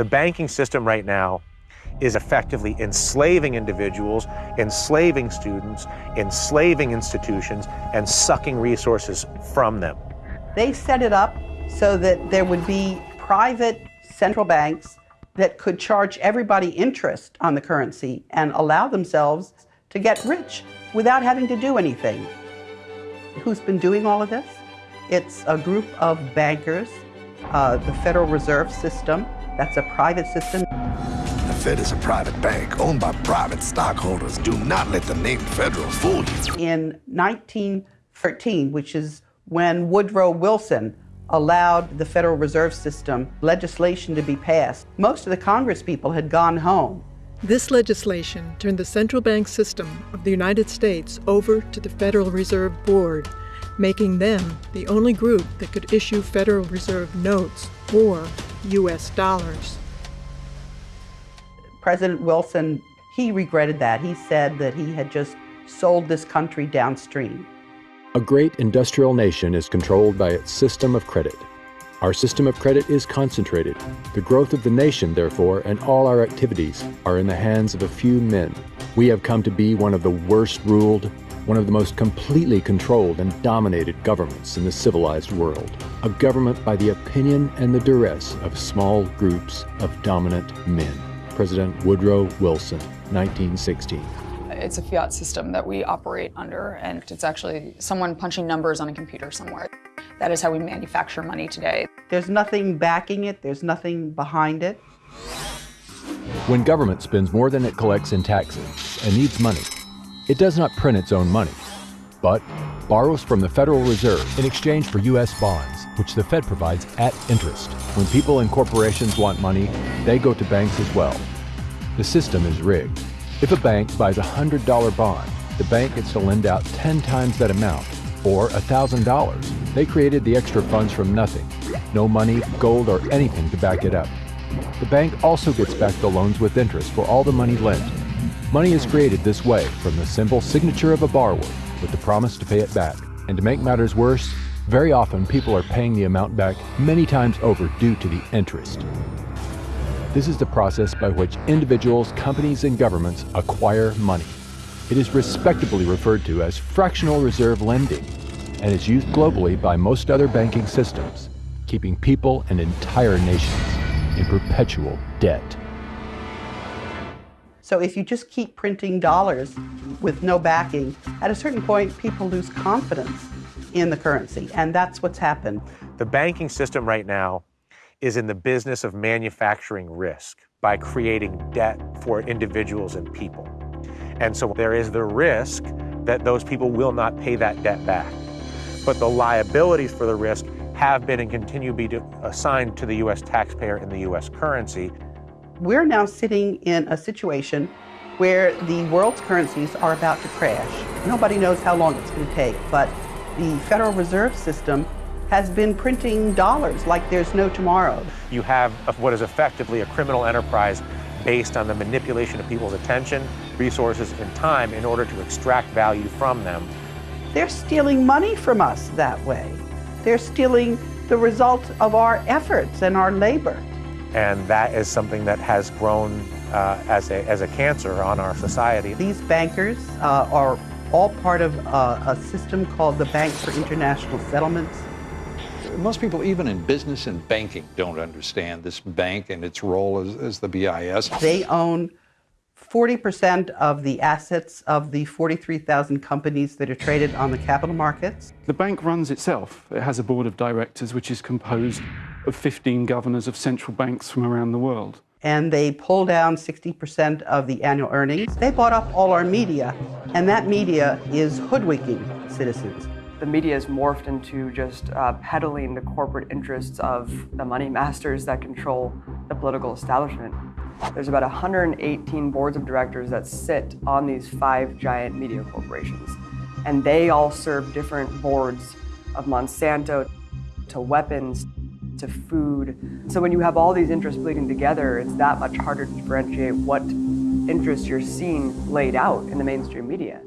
The banking system right now is effectively enslaving individuals, enslaving students, enslaving institutions, and sucking resources from them. They set it up so that there would be private central banks that could charge everybody interest on the currency and allow themselves to get rich without having to do anything. Who's been doing all of this? It's a group of bankers, uh, the Federal Reserve System, that's a private system. The Fed is a private bank owned by private stockholders. Do not let the name Federal fool you. In 1913, which is when Woodrow Wilson allowed the Federal Reserve System legislation to be passed, most of the Congress people had gone home. This legislation turned the central bank system of the United States over to the Federal Reserve Board, making them the only group that could issue Federal Reserve notes or U.S. dollars. President Wilson, he regretted that. He said that he had just sold this country downstream. A great industrial nation is controlled by its system of credit. Our system of credit is concentrated. The growth of the nation, therefore, and all our activities are in the hands of a few men. We have come to be one of the worst ruled, one of the most completely controlled and dominated governments in the civilized world. A government by the opinion and the duress of small groups of dominant men. President Woodrow Wilson, 1916. It's a fiat system that we operate under, and it's actually someone punching numbers on a computer somewhere. That is how we manufacture money today. There's nothing backing it, there's nothing behind it. When government spends more than it collects in taxes and needs money, it does not print its own money, but borrows from the Federal Reserve in exchange for U.S. bonds, which the Fed provides at interest. When people and corporations want money, they go to banks as well. The system is rigged. If a bank buys a $100 bond, the bank gets to lend out 10 times that amount, or $1,000. They created the extra funds from nothing. No money, gold, or anything to back it up. The bank also gets back the loans with interest for all the money lent. Money is created this way from the simple signature of a borrower with the promise to pay it back. And to make matters worse, very often people are paying the amount back many times over due to the interest. This is the process by which individuals, companies, and governments acquire money. It is respectably referred to as fractional reserve lending and is used globally by most other banking systems, keeping people and entire nations in perpetual debt. So if you just keep printing dollars with no backing, at a certain point, people lose confidence in the currency, and that's what's happened. The banking system right now is in the business of manufacturing risk by creating debt for individuals and people. And so there is the risk that those people will not pay that debt back. But the liabilities for the risk have been and continue to be assigned to the U.S. taxpayer in the U.S. currency. We're now sitting in a situation where the world's currencies are about to crash. Nobody knows how long it's going to take, but the Federal Reserve System has been printing dollars like there's no tomorrow. You have what is effectively a criminal enterprise based on the manipulation of people's attention, resources, and time in order to extract value from them. They're stealing money from us that way. They're stealing the result of our efforts and our labor. And that is something that has grown uh, as, a, as a cancer on our society. These bankers uh, are all part of uh, a system called the Bank for International Settlements. Most people, even in business and banking, don't understand this bank and its role as, as the BIS. They own 40% of the assets of the 43,000 companies that are traded on the capital markets. The bank runs itself. It has a board of directors which is composed of 15 governors of central banks from around the world. And they pull down 60% of the annual earnings. They bought up all our media, and that media is hoodwinking citizens the media has morphed into just uh, peddling the corporate interests of the money masters that control the political establishment. There's about 118 boards of directors that sit on these five giant media corporations. And they all serve different boards of Monsanto to weapons to food. So when you have all these interests bleeding together, it's that much harder to differentiate what interests you're seeing laid out in the mainstream media.